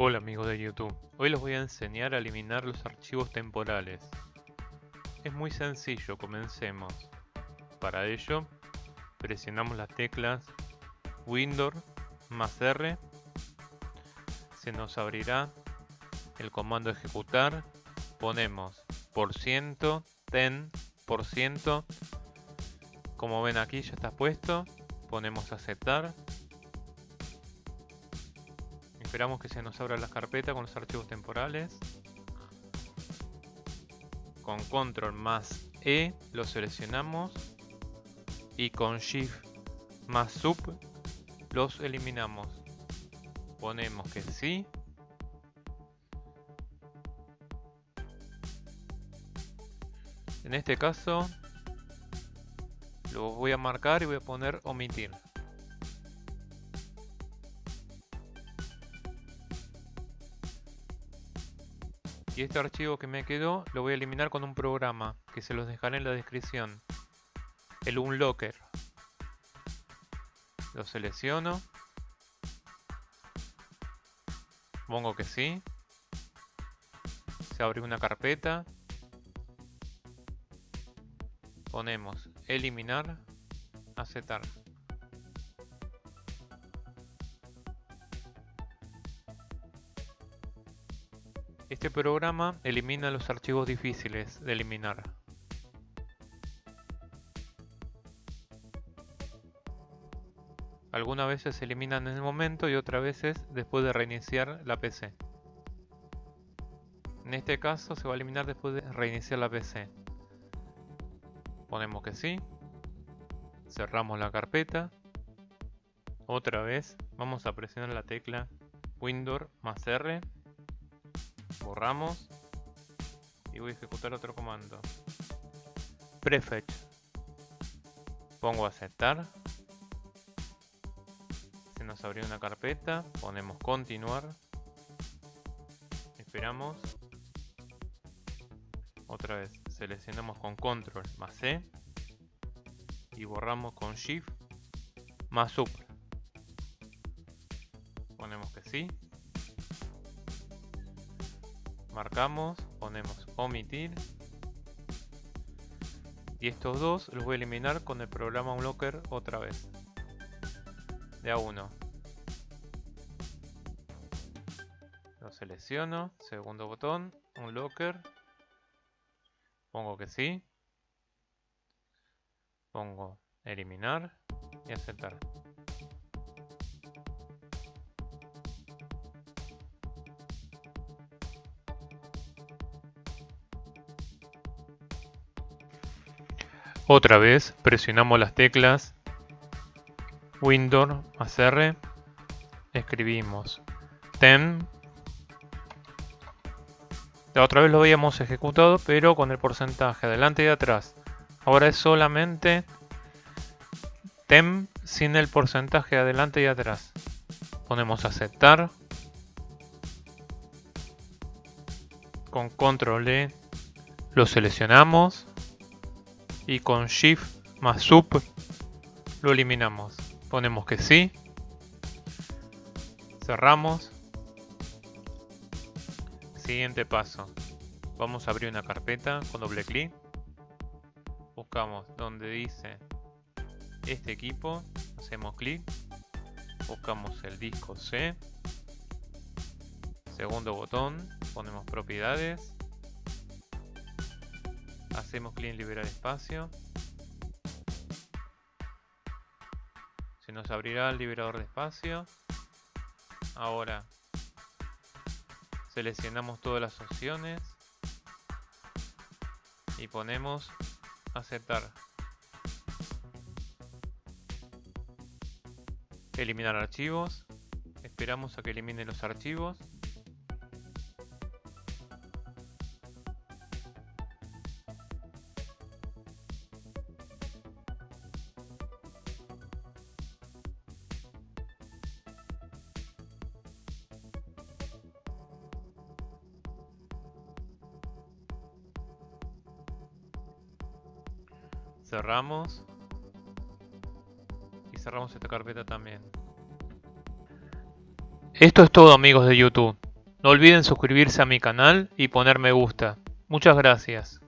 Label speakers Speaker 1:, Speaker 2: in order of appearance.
Speaker 1: Hola amigos de YouTube, hoy les voy a enseñar a eliminar los archivos temporales. Es muy sencillo, comencemos. Para ello, presionamos las teclas Windows más R. Se nos abrirá el comando ejecutar. Ponemos por ciento, ten, por ciento. Como ven aquí ya está puesto. Ponemos aceptar Esperamos que se nos abra la carpeta con los archivos temporales. Con control más E lo seleccionamos. Y con shift más sub los eliminamos. Ponemos que sí. En este caso lo voy a marcar y voy a poner omitir. Y este archivo que me quedó lo voy a eliminar con un programa que se los dejaré en la descripción. El Unlocker. Lo selecciono. Pongo que sí. Se abre una carpeta. Ponemos eliminar, aceptar. Este programa elimina los archivos difíciles de eliminar. Algunas veces se eliminan en el momento y otras veces después de reiniciar la PC. En este caso se va a eliminar después de reiniciar la PC. Ponemos que sí. Cerramos la carpeta. Otra vez vamos a presionar la tecla Windows más R borramos y voy a ejecutar otro comando. Prefetch. Pongo aceptar. Se nos abrió una carpeta. Ponemos continuar. Esperamos. Otra vez seleccionamos con control más C y borramos con shift más sub ponemos que sí marcamos, ponemos omitir. Y estos dos los voy a eliminar con el programa Unlocker otra vez. De a uno. Lo selecciono, segundo botón, Unlocker. Pongo que sí. Pongo eliminar y aceptar Otra vez presionamos las teclas Windows más R, escribimos tem. La otra vez lo habíamos ejecutado, pero con el porcentaje adelante y atrás. Ahora es solamente tem sin el porcentaje adelante y atrás. Ponemos aceptar. Con control E lo seleccionamos y con Shift más Sub lo eliminamos. Ponemos que sí. Cerramos. Siguiente paso. Vamos a abrir una carpeta con doble clic. Buscamos donde dice este equipo. Hacemos clic. Buscamos el disco C. Segundo botón. Ponemos propiedades hacemos clic en liberar espacio. Se nos abrirá el liberador de espacio. Ahora seleccionamos todas las opciones. Y ponemos aceptar. Eliminar archivos. Esperamos a que elimine los archivos cerramos y cerramos esta carpeta también esto es todo amigos de youtube No olviden suscribirse a mi canal y poner me gusta. Muchas gracias.